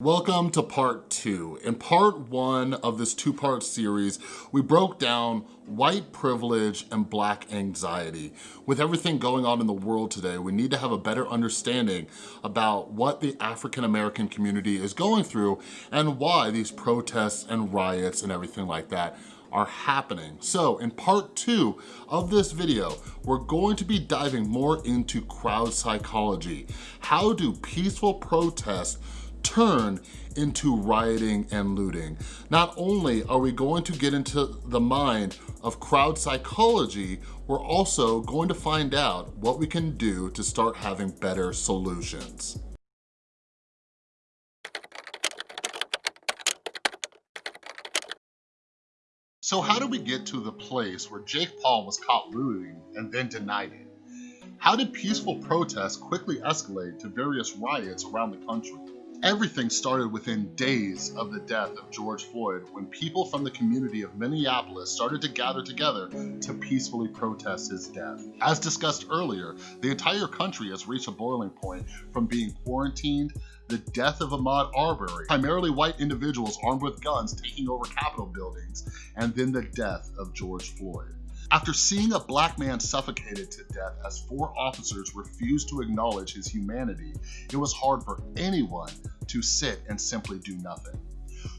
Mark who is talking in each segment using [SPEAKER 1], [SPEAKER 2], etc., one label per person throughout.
[SPEAKER 1] Welcome to part two. In part one of this two-part series, we broke down white privilege and black anxiety. With everything going on in the world today, we need to have a better understanding about what the African-American community is going through and why these protests and riots and everything like that are happening. So in part two of this video, we're going to be diving more into crowd psychology. How do peaceful protests turn into rioting and looting. Not only are we going to get into the mind of crowd psychology, we're also going to find out what we can do to start having better solutions. So how did we get to the place where Jake Paul was caught looting and then denied it? How did peaceful protests quickly escalate to various riots around the country? Everything started within days of the death of George Floyd when people from the community of Minneapolis started to gather together to peacefully protest his death. As discussed earlier, the entire country has reached a boiling point from being quarantined, the death of Ahmaud Arbery, primarily white individuals armed with guns taking over Capitol buildings, and then the death of George Floyd. After seeing a black man suffocated to death as four officers refused to acknowledge his humanity, it was hard for anyone to sit and simply do nothing.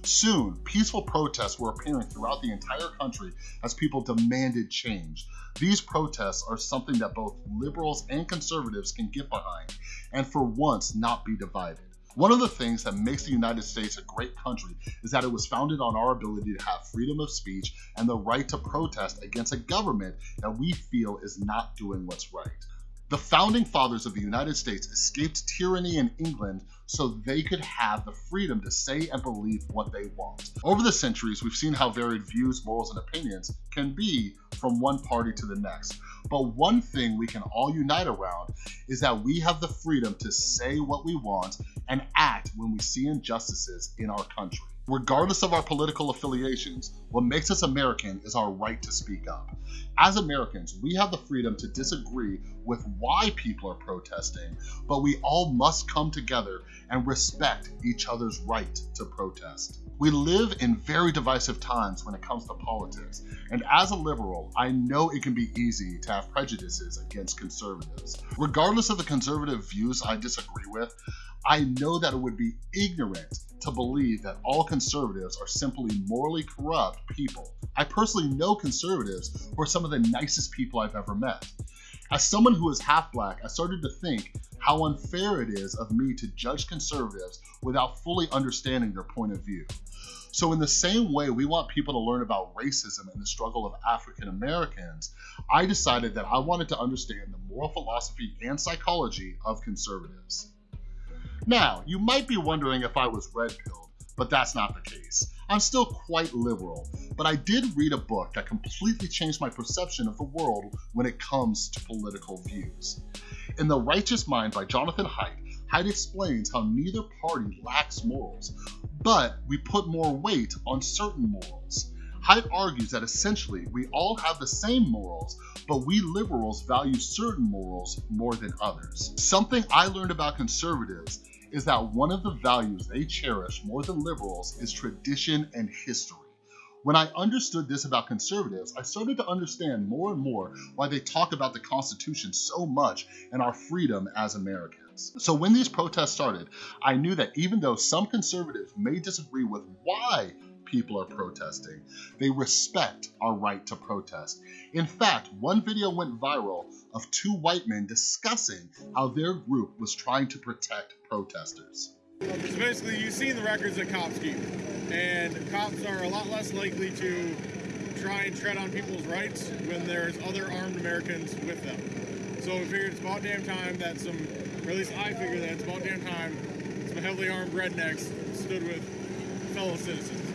[SPEAKER 1] Soon, peaceful protests were appearing throughout the entire country as people demanded change. These protests are something that both liberals and conservatives can get behind, and for once not be divided. One of the things that makes the United States a great country is that it was founded on our ability to have freedom of speech and the right to protest against a government that we feel is not doing what's right. The founding fathers of the United States escaped tyranny in England so they could have the freedom to say and believe what they want. Over the centuries, we've seen how varied views, morals, and opinions can be from one party to the next. But one thing we can all unite around is that we have the freedom to say what we want and act when we see injustices in our country. Regardless of our political affiliations, what makes us American is our right to speak up. As Americans, we have the freedom to disagree with why people are protesting, but we all must come together and respect each other's right to protest. We live in very divisive times when it comes to politics, and as a liberal, I know it can be easy to have prejudices against conservatives. Regardless of the conservative views I disagree with, I know that it would be ignorant to believe that all conservatives are simply morally corrupt people. I personally know conservatives who are some of the nicest people I've ever met. As someone who is half black, I started to think how unfair it is of me to judge conservatives without fully understanding their point of view. So in the same way we want people to learn about racism and the struggle of African Americans, I decided that I wanted to understand the moral philosophy and psychology of conservatives. Now, you might be wondering if I was red-pilled, but that's not the case. I'm still quite liberal, but I did read a book that completely changed my perception of the world when it comes to political views. In The Righteous Mind by Jonathan Haidt, Haidt explains how neither party lacks morals, but we put more weight on certain morals. Haidt argues that essentially we all have the same morals, but we liberals value certain morals more than others. Something I learned about conservatives is that one of the values they cherish more than liberals is tradition and history. When I understood this about conservatives, I started to understand more and more why they talk about the Constitution so much and our freedom as Americans. So when these protests started, I knew that even though some conservatives may disagree with why people are protesting. They respect our right to protest. In fact, one video went viral of two white men discussing how their group was trying to protect protesters.
[SPEAKER 2] So basically, you've seen the records that cops keep, and cops are a lot less likely to try and tread on people's rights when there's other armed Americans with them. So we figured it's about damn time that some, or at least I figure that it's about damn time some heavily armed rednecks stood with fellow citizens.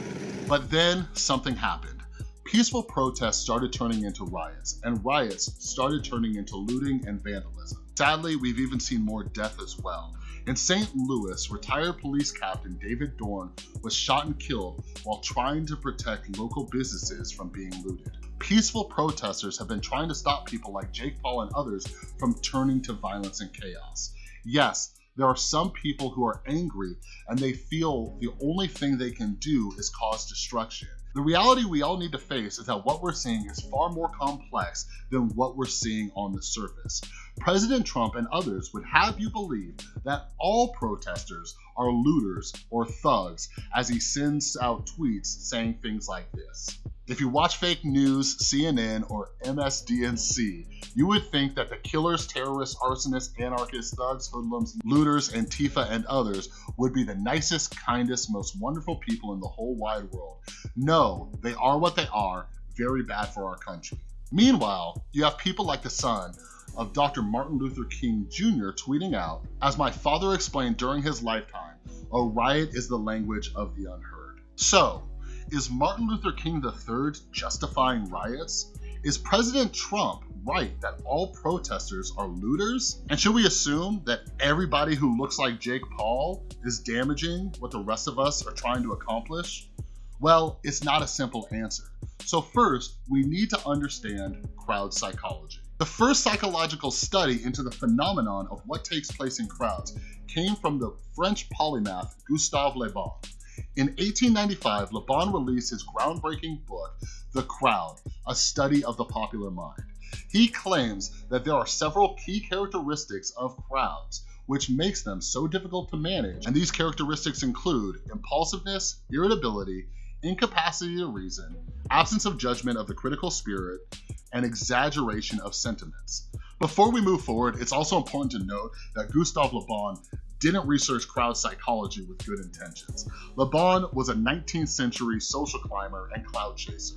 [SPEAKER 1] But then something happened. Peaceful protests started turning into riots, and riots started turning into looting and vandalism. Sadly, we've even seen more death as well. In St. Louis, retired police captain David Dorn was shot and killed while trying to protect local businesses from being looted. Peaceful protesters have been trying to stop people like Jake Paul and others from turning to violence and chaos. Yes, There are some people who are angry and they feel the only thing they can do is cause destruction. The reality we all need to face is that what we're seeing is far more complex than what we're seeing on the surface. President Trump and others would have you believe that all protesters are looters or thugs as he sends out tweets saying things like this. If you watch fake news, CNN, or MSDNC, you would think that the killers, terrorists, arsonists, anarchists, thugs, hoodlums, looters, Antifa, and others would be the nicest, kindest, most wonderful people in the whole wide world. No, they are what they are, very bad for our country. Meanwhile, you have people like the son of Dr. Martin Luther King Jr. tweeting out, as my father explained during his lifetime, a riot is the language of the unheard. So, is Martin Luther King III justifying riots? Is President Trump right that all protesters are looters? And should we assume that everybody who looks like Jake Paul is damaging what the rest of us are trying to accomplish? Well, it's not a simple answer. So first, we need to understand crowd psychology. The first psychological study into the phenomenon of what takes place in crowds came from the French polymath Gustave Le Bon. In 1895, Le Bon released his groundbreaking book, The Crowd, A Study of the Popular Mind. He claims that there are several key characteristics of crowds which makes them so difficult to manage, and these characteristics include impulsiveness, irritability, incapacity to reason, absence of judgment of the critical spirit, and exaggeration of sentiments. Before we move forward, it's also important to note that Gustave Le Bon didn't research crowd psychology with good intentions. Le Bon was a 19th century social climber and cloud chaser.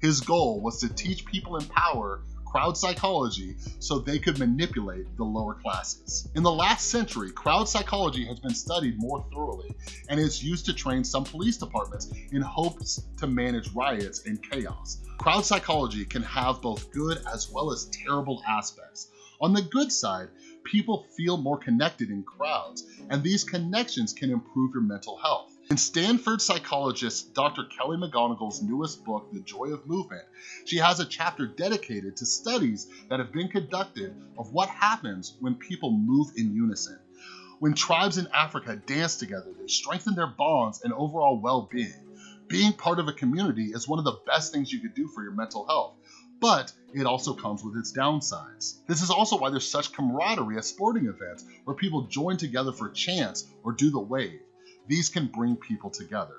[SPEAKER 1] His goal was to teach people in power crowd psychology so they could manipulate the lower classes. In the last century, crowd psychology has been studied more thoroughly and is used to train some police departments in hopes to manage riots and chaos. Crowd psychology can have both good as well as terrible aspects. On the good side, people feel more connected in crowds, and these connections can improve your mental health. In Stanford psychologist Dr. Kelly McGonigal's newest book, The Joy of Movement, she has a chapter dedicated to studies that have been conducted of what happens when people move in unison. When tribes in Africa dance together, they strengthen their bonds and overall well-being. Being part of a community is one of the best things you could do for your mental health but it also comes with its downsides. This is also why there's such camaraderie at sporting events where people join together for chants or do the wave. These can bring people together.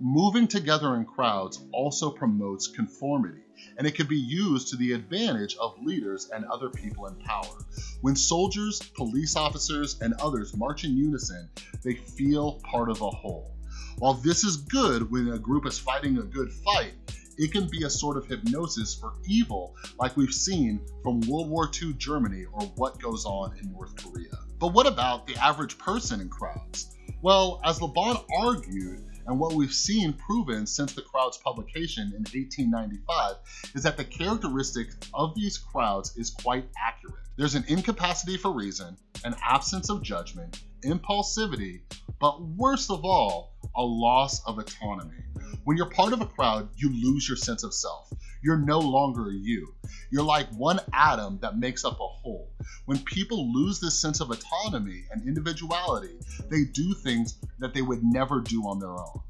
[SPEAKER 1] Moving together in crowds also promotes conformity, and it can be used to the advantage of leaders and other people in power. When soldiers, police officers, and others march in unison, they feel part of a whole. While this is good when a group is fighting a good fight, it can be a sort of hypnosis for evil like we've seen from World War II Germany or what goes on in North Korea. But what about the average person in crowds? Well, as Le Bon argued, and what we've seen proven since the crowd's publication in 1895 is that the characteristic of these crowds is quite accurate. There's an incapacity for reason, an absence of judgment, impulsivity, but worst of all, a loss of autonomy. When you're part of a crowd, you lose your sense of self. You're no longer you. You're like one atom that makes up a whole. When people lose this sense of autonomy and individuality, they do things that they would never do on their own.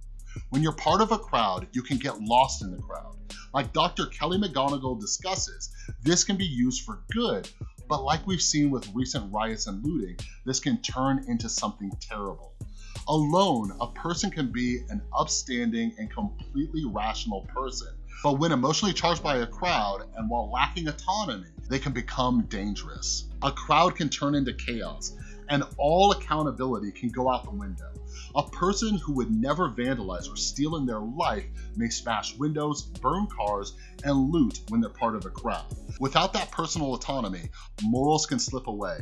[SPEAKER 1] When you're part of a crowd, you can get lost in the crowd. Like Dr. Kelly McGonigal discusses, this can be used for good, but like we've seen with recent riots and looting, this can turn into something terrible. Alone, a person can be an upstanding and completely rational person, but when emotionally charged by a crowd and while lacking autonomy, they can become dangerous. A crowd can turn into chaos, and all accountability can go out the window. A person who would never vandalize or steal in their life may smash windows, burn cars, and loot when they're part of a crowd. Without that personal autonomy, morals can slip away,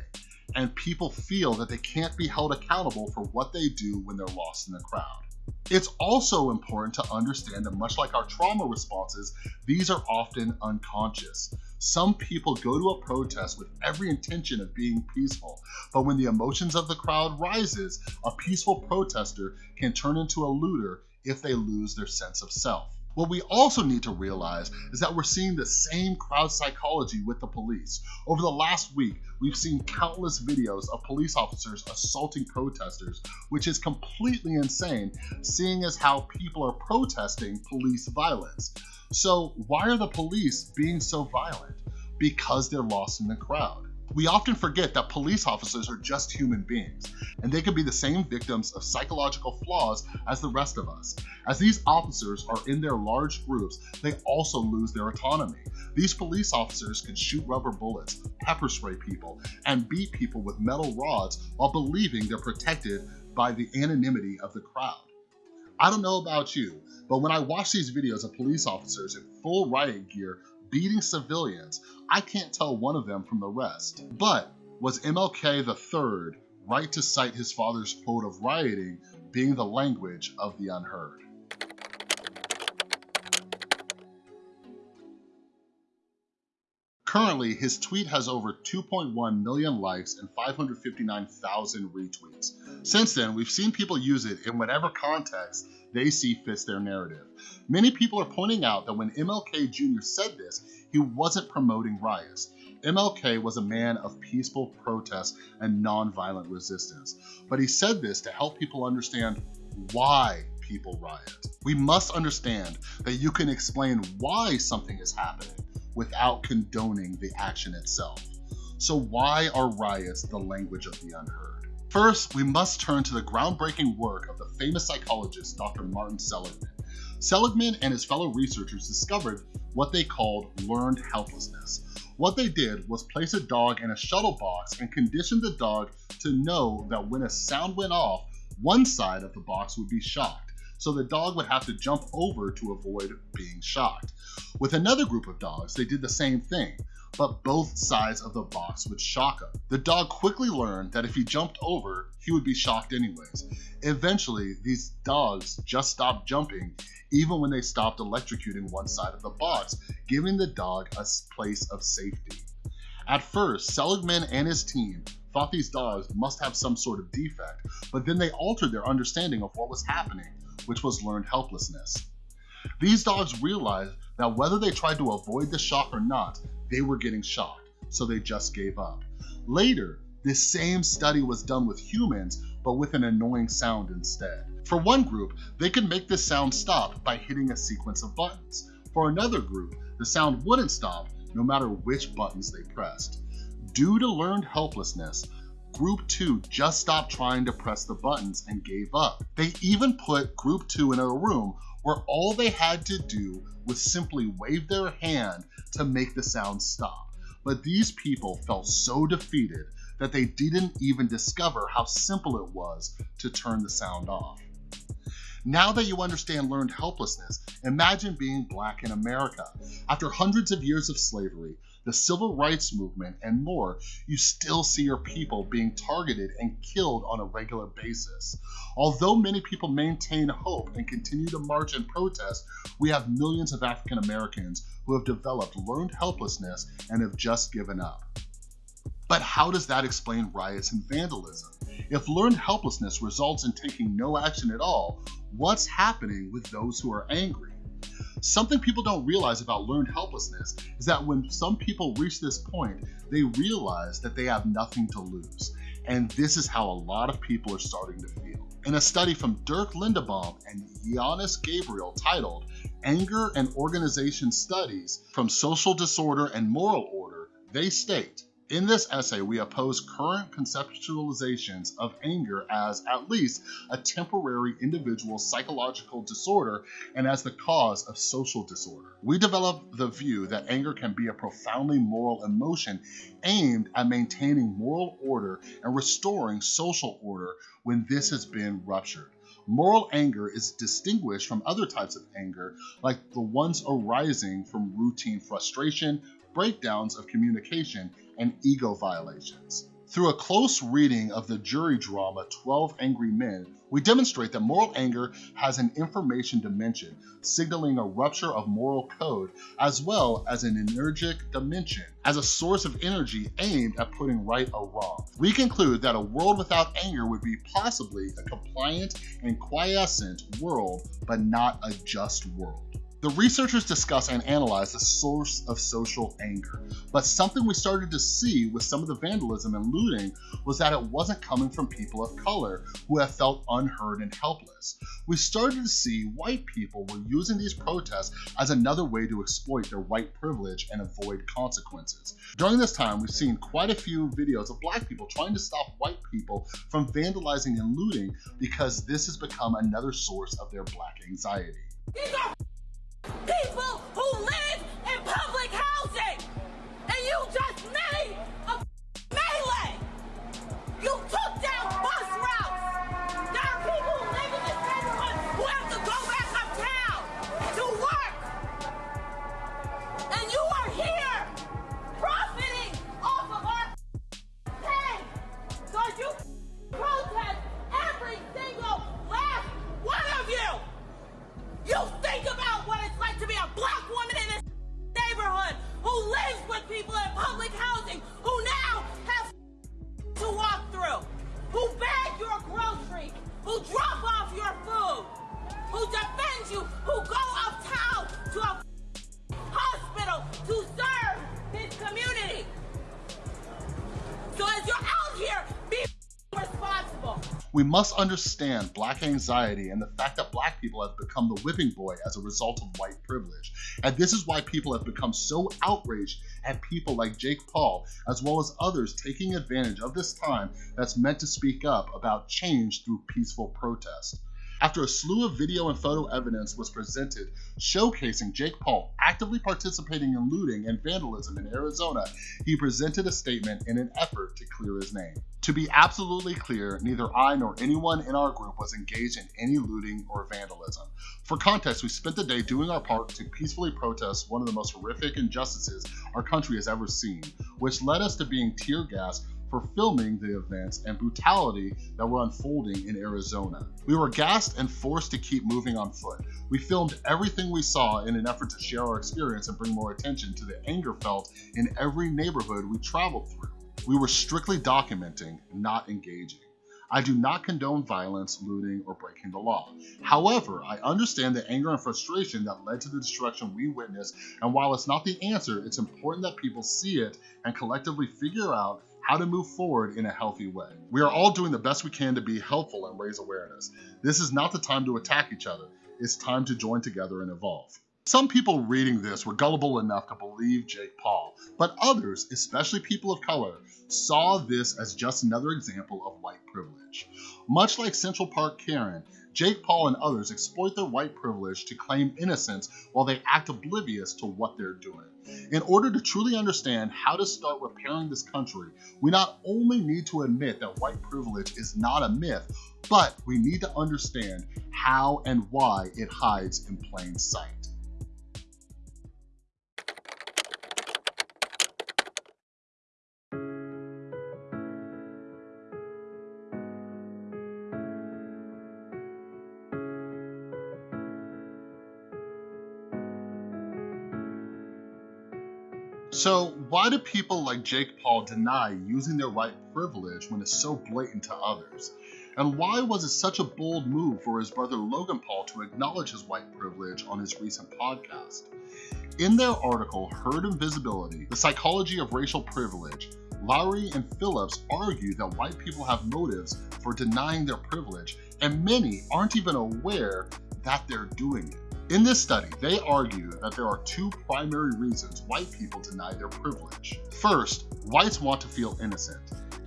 [SPEAKER 1] and people feel that they can't be held accountable for what they do when they're lost in the crowd. It's also important to understand that much like our trauma responses, these are often unconscious. Some people go to a protest with every intention of being peaceful, but when the emotions of the crowd rises, a peaceful protester can turn into a looter if they lose their sense of self. What we also need to realize is that we're seeing the same crowd psychology with the police. Over the last week, we've seen countless videos of police officers assaulting protesters, which is completely insane, seeing as how people are protesting police violence. So why are the police being so violent? Because they're lost in the crowd. We often forget that police officers are just human beings, and they can be the same victims of psychological flaws as the rest of us. As these officers are in their large groups, they also lose their autonomy. These police officers can shoot rubber bullets, pepper spray people, and beat people with metal rods while believing they're protected by the anonymity of the crowd. I don't know about you, but when I watch these videos of police officers in full riot gear beating civilians, I can't tell one of them from the rest. But was MLK III right to cite his father's quote of rioting being the language of the unheard? Currently, his tweet has over 2.1 million likes and 559,000 retweets. Since then, we've seen people use it in whatever context they see fits their narrative. Many people are pointing out that when MLK Jr. said this, he wasn't promoting riots. MLK was a man of peaceful protest and nonviolent resistance, but he said this to help people understand why people riot. We must understand that you can explain why something is happening without condoning the action itself. So why are riots the language of the unheard? First, we must turn to the groundbreaking work of the famous psychologist Dr. Martin Seligman. Seligman and his fellow researchers discovered what they called learned helplessness. What they did was place a dog in a shuttle box and condition the dog to know that when a sound went off, one side of the box would be shocked, so the dog would have to jump over to avoid being shocked. With another group of dogs, they did the same thing but both sides of the box would shock him. The dog quickly learned that if he jumped over, he would be shocked anyways. Eventually, these dogs just stopped jumping even when they stopped electrocuting one side of the box, giving the dog a place of safety. At first, Seligman and his team thought these dogs must have some sort of defect, but then they altered their understanding of what was happening, which was learned helplessness. These dogs realized that whether they tried to avoid the shock or not, they were getting shocked, so they just gave up. Later, this same study was done with humans, but with an annoying sound instead. For one group, they could make this sound stop by hitting a sequence of buttons. For another group, the sound wouldn't stop no matter which buttons they pressed. Due to learned helplessness, Group 2 just stopped trying to press the buttons and gave up. They even put Group 2 in a room where all they had to do was simply wave their hand to make the sound stop. But these people felt so defeated that they didn't even discover how simple it was to turn the sound off. Now that you understand learned helplessness, imagine being black in America. After hundreds of years of slavery, the civil rights movement, and more, you still see your people being targeted and killed on a regular basis. Although many people maintain hope and continue to march and protest, we have millions of African Americans who have developed learned helplessness and have just given up. But how does that explain riots and vandalism? If learned helplessness results in taking no action at all, what's happening with those who are angry? Something people don't realize about learned helplessness is that when some people reach this point, they realize that they have nothing to lose. And this is how a lot of people are starting to feel. In a study from Dirk Lindebaum and Yiannis Gabriel titled Anger and Organization Studies from Social Disorder and Moral Order, they state, in this essay, we oppose current conceptualizations of anger as at least a temporary individual psychological disorder and as the cause of social disorder. We develop the view that anger can be a profoundly moral emotion aimed at maintaining moral order and restoring social order when this has been ruptured. Moral anger is distinguished from other types of anger, like the ones arising from routine frustration, breakdowns of communication, and ego violations. Through a close reading of the jury drama 12 Angry Men, we demonstrate that moral anger has an information dimension, signaling a rupture of moral code, as well as an energetic dimension, as a source of energy aimed at putting right or wrong. We conclude that a world without anger would be possibly a compliant and quiescent world, but not a just world. The researchers discuss and analyze the source of social anger, but something we started to see with some of the vandalism and looting was that it wasn't coming from people of color who have felt unheard and helpless. We started to see white people were using these protests as another way to exploit their white privilege and avoid consequences. During this time, we've seen quite a few videos of black people trying to stop white people from vandalizing and looting because this has become another source of their black anxiety.
[SPEAKER 3] People who live in public housing! And you just
[SPEAKER 1] We must understand black anxiety and the fact that black people have become the whipping boy as a result of white privilege. And this is why people have become so outraged at people like Jake Paul, as well as others taking advantage of this time that's meant to speak up about change through peaceful protest. After a slew of video and photo evidence was presented showcasing Jake Paul actively participating in looting and vandalism in Arizona, he presented a statement in an effort to clear his name. To be absolutely clear, neither I nor anyone in our group was engaged in any looting or vandalism. For context, we spent the day doing our part to peacefully protest one of the most horrific injustices our country has ever seen, which led us to being tear gassed for filming the events and brutality that were unfolding in Arizona. We were gassed and forced to keep moving on foot. We filmed everything we saw in an effort to share our experience and bring more attention to the anger felt in every neighborhood we traveled through. We were strictly documenting, not engaging. I do not condone violence, looting, or breaking the law. However, I understand the anger and frustration that led to the destruction we witnessed, and while it's not the answer, it's important that people see it and collectively figure out how to move forward in a healthy way. We are all doing the best we can to be helpful and raise awareness. This is not the time to attack each other. It's time to join together and evolve. Some people reading this were gullible enough to believe Jake Paul, but others, especially people of color, saw this as just another example of white privilege. Much like Central Park Karen, Jake Paul and others exploit their white privilege to claim innocence while they act oblivious to what they're doing. In order to truly understand how to start repairing this country, we not only need to admit that white privilege is not a myth, but we need to understand how and why it hides in plain sight. So why do people like Jake Paul deny using their white privilege when it's so blatant to others? And why was it such a bold move for his brother Logan Paul to acknowledge his white privilege on his recent podcast? In their article, Herd Invisibility, The Psychology of Racial Privilege, Lowery and Phillips argue that white people have motives for denying their privilege, and many aren't even aware that they're doing it. In this study, they argue that there are two primary reasons white people deny their privilege. First, whites want to feel innocent,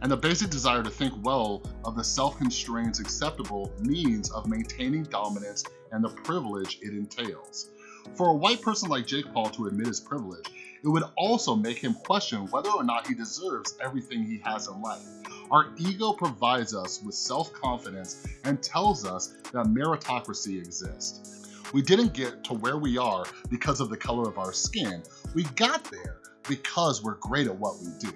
[SPEAKER 1] and the basic desire to think well of the self-constraints acceptable means of maintaining dominance and the privilege it entails. For a white person like Jake Paul to admit his privilege, it would also make him question whether or not he deserves everything he has in life. Our ego provides us with self-confidence and tells us that meritocracy exists. We didn't get to where we are because of the color of our skin. We got there because we're great at what we do.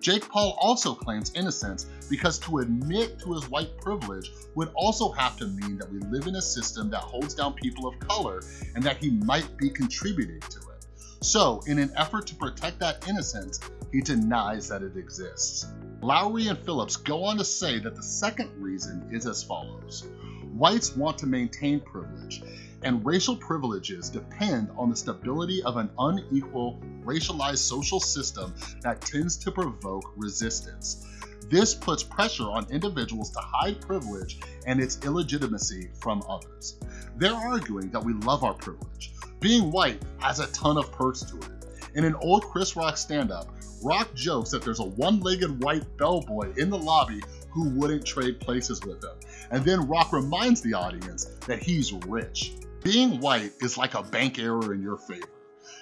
[SPEAKER 1] Jake Paul also claims innocence because to admit to his white privilege would also have to mean that we live in a system that holds down people of color and that he might be contributing to it. So, in an effort to protect that innocence, he denies that it exists. Lowery and Phillips go on to say that the second reason is as follows. Whites want to maintain privilege, and racial privileges depend on the stability of an unequal, racialized social system that tends to provoke resistance. This puts pressure on individuals to hide privilege and its illegitimacy from others. They're arguing that we love our privilege. Being white has a ton of perks to it. In an old Chris Rock stand-up, Rock jokes that there's a one-legged white bellboy in the lobby who wouldn't trade places with him. And then Rock reminds the audience that he's rich. Being white is like a bank error in your favor.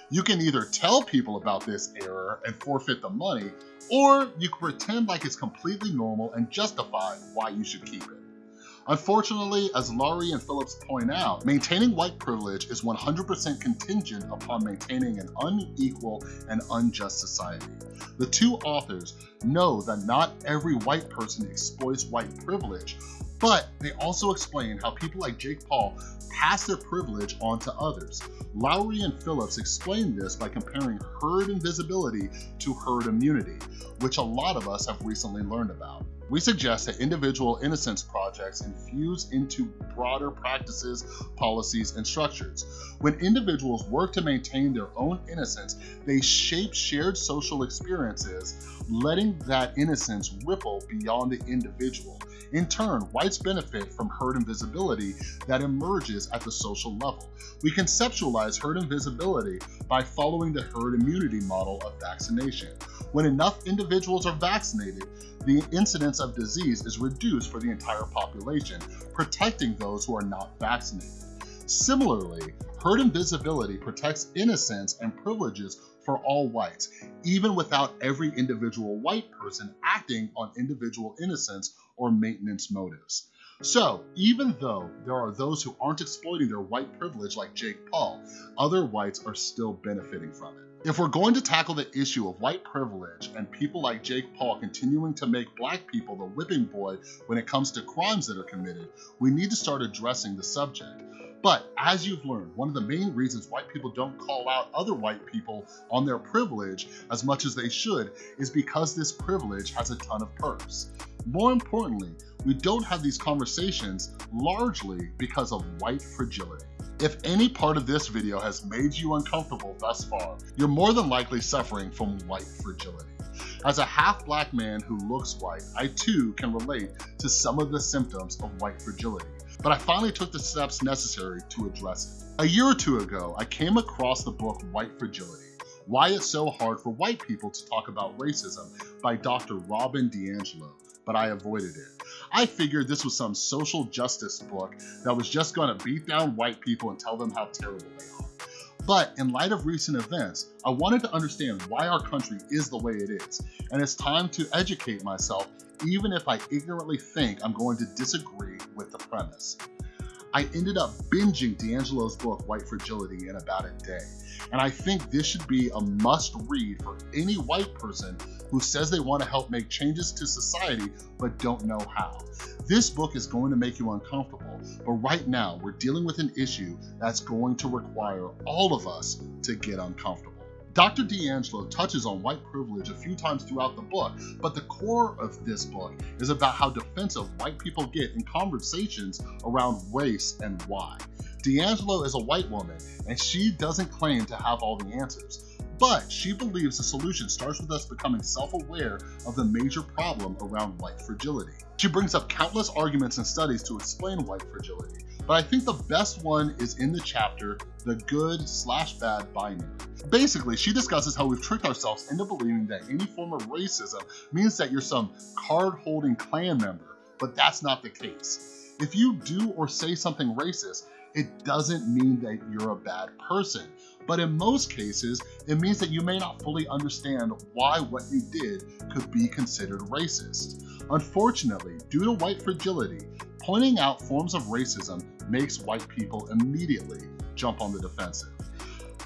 [SPEAKER 1] You can either tell people about this error and forfeit the money, or you can pretend like it's completely normal and justify why you should keep it. Unfortunately, as Lowery and Phillips point out, maintaining white privilege is 100% contingent upon maintaining an unequal and unjust society. The two authors know that not every white person exploits white privilege, but they also explain how people like Jake Paul pass their privilege on to others. Lowery and Phillips explain this by comparing herd invisibility to herd immunity, which a lot of us have recently learned about. We suggest that individual innocence projects infuse into broader practices, policies, and structures. When individuals work to maintain their own innocence, they shape shared social experiences, letting that innocence ripple beyond the individual. In turn, whites benefit from herd invisibility that emerges at the social level. We conceptualize herd invisibility by following the herd immunity model of vaccination. When enough individuals are vaccinated, the incidence of disease is reduced for the entire population, protecting those who are not vaccinated. Similarly, herd invisibility protects innocence and privileges for all whites, even without every individual white person acting on individual innocence or maintenance motives. So, even though there are those who aren't exploiting their white privilege like Jake Paul, other whites are still benefiting from it. If we're going to tackle the issue of white privilege and people like Jake Paul continuing to make black people the whipping boy when it comes to crimes that are committed, we need to start addressing the subject. But as you've learned, one of the main reasons white people don't call out other white people on their privilege as much as they should is because this privilege has a ton of perks. More importantly, we don't have these conversations largely because of white fragility. If any part of this video has made you uncomfortable thus far, you're more than likely suffering from white fragility. As a half-black man who looks white, I too can relate to some of the symptoms of white fragility, but I finally took the steps necessary to address it. A year or two ago, I came across the book White Fragility, Why It's So Hard for White People to Talk About Racism by Dr. Robin DiAngelo, but I avoided it. I figured this was some social justice book that was just gonna beat down white people and tell them how terrible they are. But in light of recent events, I wanted to understand why our country is the way it is, and it's time to educate myself even if I ignorantly think I'm going to disagree with the premise. I ended up binging DiAngelo's book, White Fragility, in about a day. And I think this should be a must read for any white person who says they want to help make changes to society but don't know how. This book is going to make you uncomfortable, but right now we're dealing with an issue that's going to require all of us to get uncomfortable. Dr. DiAngelo touches on white privilege a few times throughout the book, but the core of this book is about how defensive white people get in conversations around race and why. DiAngelo is a white woman, and she doesn't claim to have all the answers. But she believes the solution starts with us becoming self-aware of the major problem around white fragility. She brings up countless arguments and studies to explain white fragility, but I think the best one is in the chapter, The Good Slash Bad Binary. Basically, she discusses how we've tricked ourselves into believing that any form of racism means that you're some card-holding Klan member, but that's not the case. If you do or say something racist, it doesn't mean that you're a bad person. But in most cases, it means that you may not fully understand why what you did could be considered racist. Unfortunately, due to white fragility, pointing out forms of racism makes white people immediately jump on the defensive.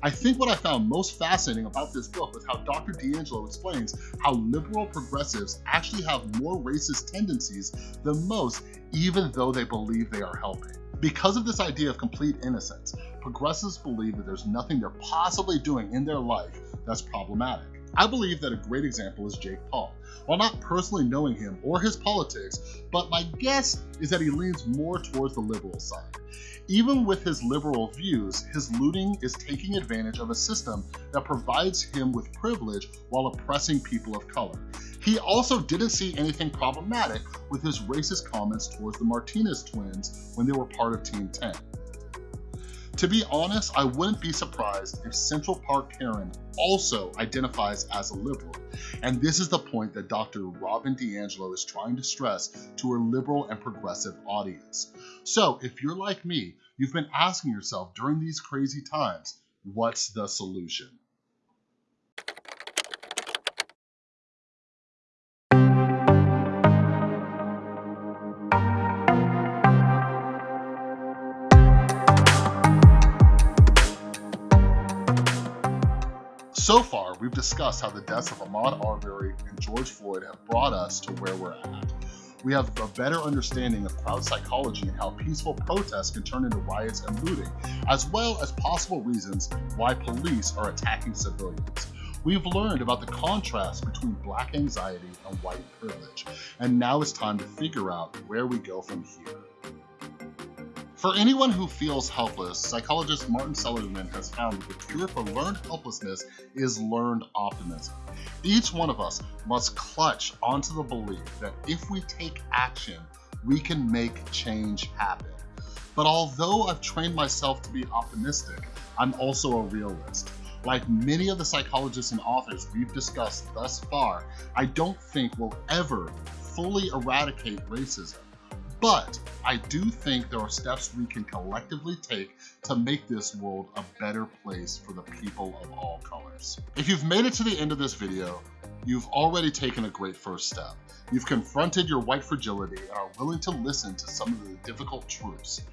[SPEAKER 1] I think what I found most fascinating about this book was how Dr. DiAngelo explains how liberal progressives actually have more racist tendencies than most, even though they believe they are helping. Because of this idea of complete innocence, progressives believe that there's nothing they're possibly doing in their life that's problematic. I believe that a great example is Jake Paul. While not personally knowing him or his politics, but my guess is that he leans more towards the liberal side. Even with his liberal views, his looting is taking advantage of a system that provides him with privilege while oppressing people of color. He also didn't see anything problematic with his racist comments towards the Martinez twins when they were part of Team 10. To be honest, I wouldn't be surprised if Central Park Karen also identifies as a liberal. And this is the point that Dr. Robin DiAngelo is trying to stress to her liberal and progressive audience. So if you're like me, you've been asking yourself during these crazy times, what's the solution? We've discussed how the deaths of Ahmaud Arbery and George Floyd have brought us to where we're at. We have a better understanding of crowd psychology and how peaceful protests can turn into riots and looting, as well as possible reasons why police are attacking civilians. We've learned about the contrast between black anxiety and white privilege, and now it's time to figure out where we go from here. For anyone who feels helpless, psychologist Martin Seligman has found that the cure for learned helplessness is learned optimism. Each one of us must clutch onto the belief that if we take action, we can make change happen. But although I've trained myself to be optimistic, I'm also a realist. Like many of the psychologists and authors we've discussed thus far, I don't think we'll ever fully eradicate racism. But I do think there are steps we can collectively take to make this world a better place for the people of all colors. If you've made it to the end of this video, you've already taken a great first step. You've confronted your white fragility and are willing to listen to some of the difficult truths.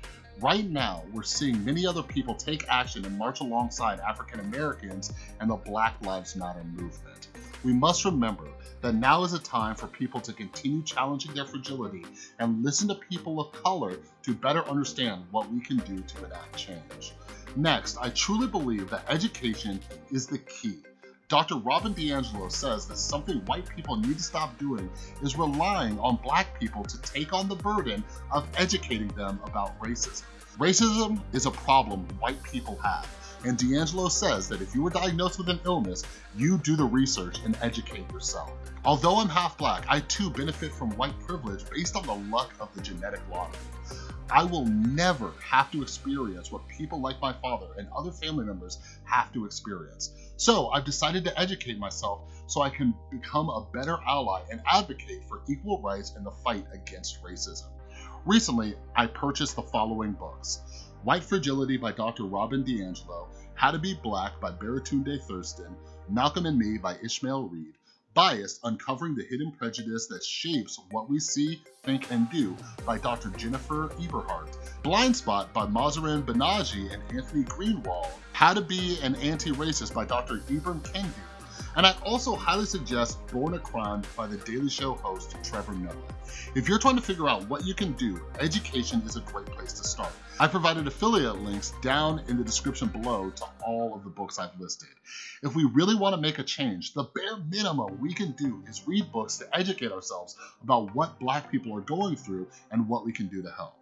[SPEAKER 1] Right now, we're seeing many other people take action and march alongside African Americans and the Black Lives Matter movement. We must remember that now is a time for people to continue challenging their fragility and listen to people of color to better understand what we can do to enact change. Next, I truly believe that education is the key. Dr. Robin DiAngelo says that something white people need to stop doing is relying on black people to take on the burden of educating them about racism. Racism is a problem white people have, and DiAngelo says that if you were diagnosed with an illness, you do the research and educate yourself. Although I'm half black, I too benefit from white privilege based on the luck of the genetic lottery. I will never have to experience what people like my father and other family members have to experience. So I've decided to educate myself so I can become a better ally and advocate for equal rights in the fight against racism. Recently, I purchased the following books. White Fragility by Dr. Robin DiAngelo, How to Be Black by Baratunde Thurston, Malcolm and Me by Ishmael Reed, Biased, Uncovering the Hidden Prejudice That Shapes What We See, Think, and Do by Dr. Jennifer Eberhardt, Blind Spot by Mahzarin Banaji and Anthony Greenwald, How to Be an Anti-Racist by Dr. Ibram Kendi, and I also highly suggest Born a Crime by The Daily Show host Trevor Noah. If you're trying to figure out what you can do, education is a great place to start. I provided affiliate links down in the description below to all of the books I've listed. If we really want to make a change, the bare minimum we can do is read books to educate ourselves about what black people are going through and what we can do to help.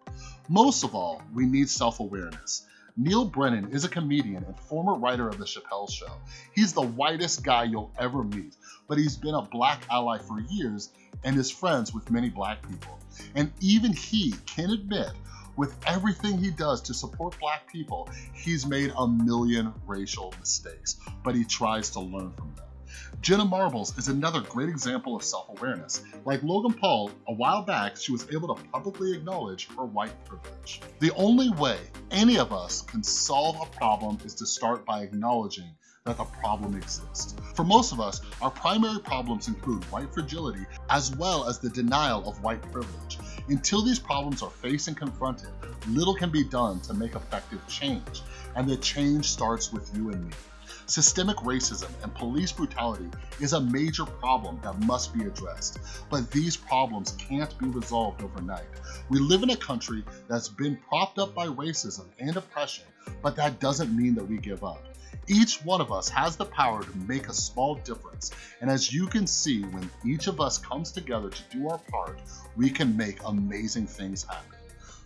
[SPEAKER 1] Most of all, we need self-awareness. Neal Brennan is a comedian and former writer of The Chappelle Show. He's the whitest guy you'll ever meet, but he's been a black ally for years and is friends with many black people. And even he can admit with everything he does to support black people, he's made a million racial mistakes, but he tries to learn from them. Jenna Marbles is another great example of self-awareness. Like Logan Paul, a while back, she was able to publicly acknowledge her white privilege. The only way any of us can solve a problem is to start by acknowledging that the problem exists. For most of us, our primary problems include white fragility as well as the denial of white privilege. Until these problems are faced and confronted, little can be done to make effective change, and the change starts with you and me. Systemic racism and police brutality is a major problem that must be addressed, but these problems can't be resolved overnight. We live in a country that's been propped up by racism and oppression, but that doesn't mean that we give up. Each one of us has the power to make a small difference, and as you can see, when each of us comes together to do our part, we can make amazing things happen.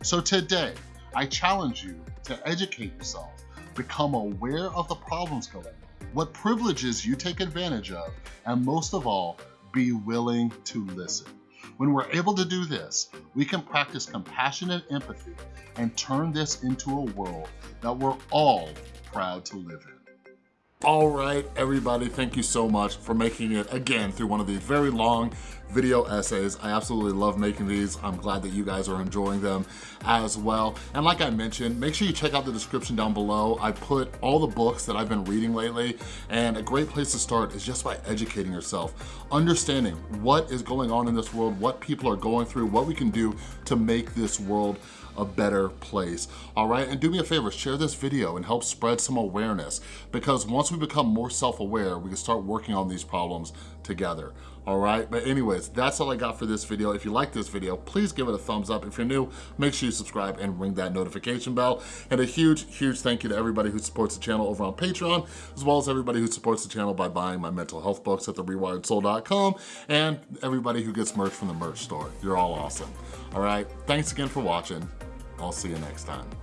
[SPEAKER 1] So today, I challenge you to educate yourself, become aware of the problems going what privileges you take advantage of, and most of all, be willing to listen. When we're able to do this, we can practice compassion and empathy and turn this into a world that we're all proud to live in. All right, everybody, thank you so much for making it again through one of these very long video essays. I absolutely love making these. I'm glad that you guys are enjoying them as well. And like I mentioned, make sure you check out the description down below. I put all the books that I've been reading lately, and a great place to start is just by educating yourself, understanding what is going on in this world, what people are going through, what we can do to make this world a better place, all right? And do me a favor, share this video and help spread some awareness because once we become more self-aware, we can start working on these problems together, all right? But anyways, that's all I got for this video. If you like this video, please give it a thumbs up. If you're new, make sure you subscribe and ring that notification bell. And a huge, huge thank you to everybody who supports the channel over on Patreon, as well as everybody who supports the channel by buying my mental health books at therewiredsoul.com, and everybody who gets merch from the merch store. You're all awesome. All right, thanks again for watching. I'll see you next time.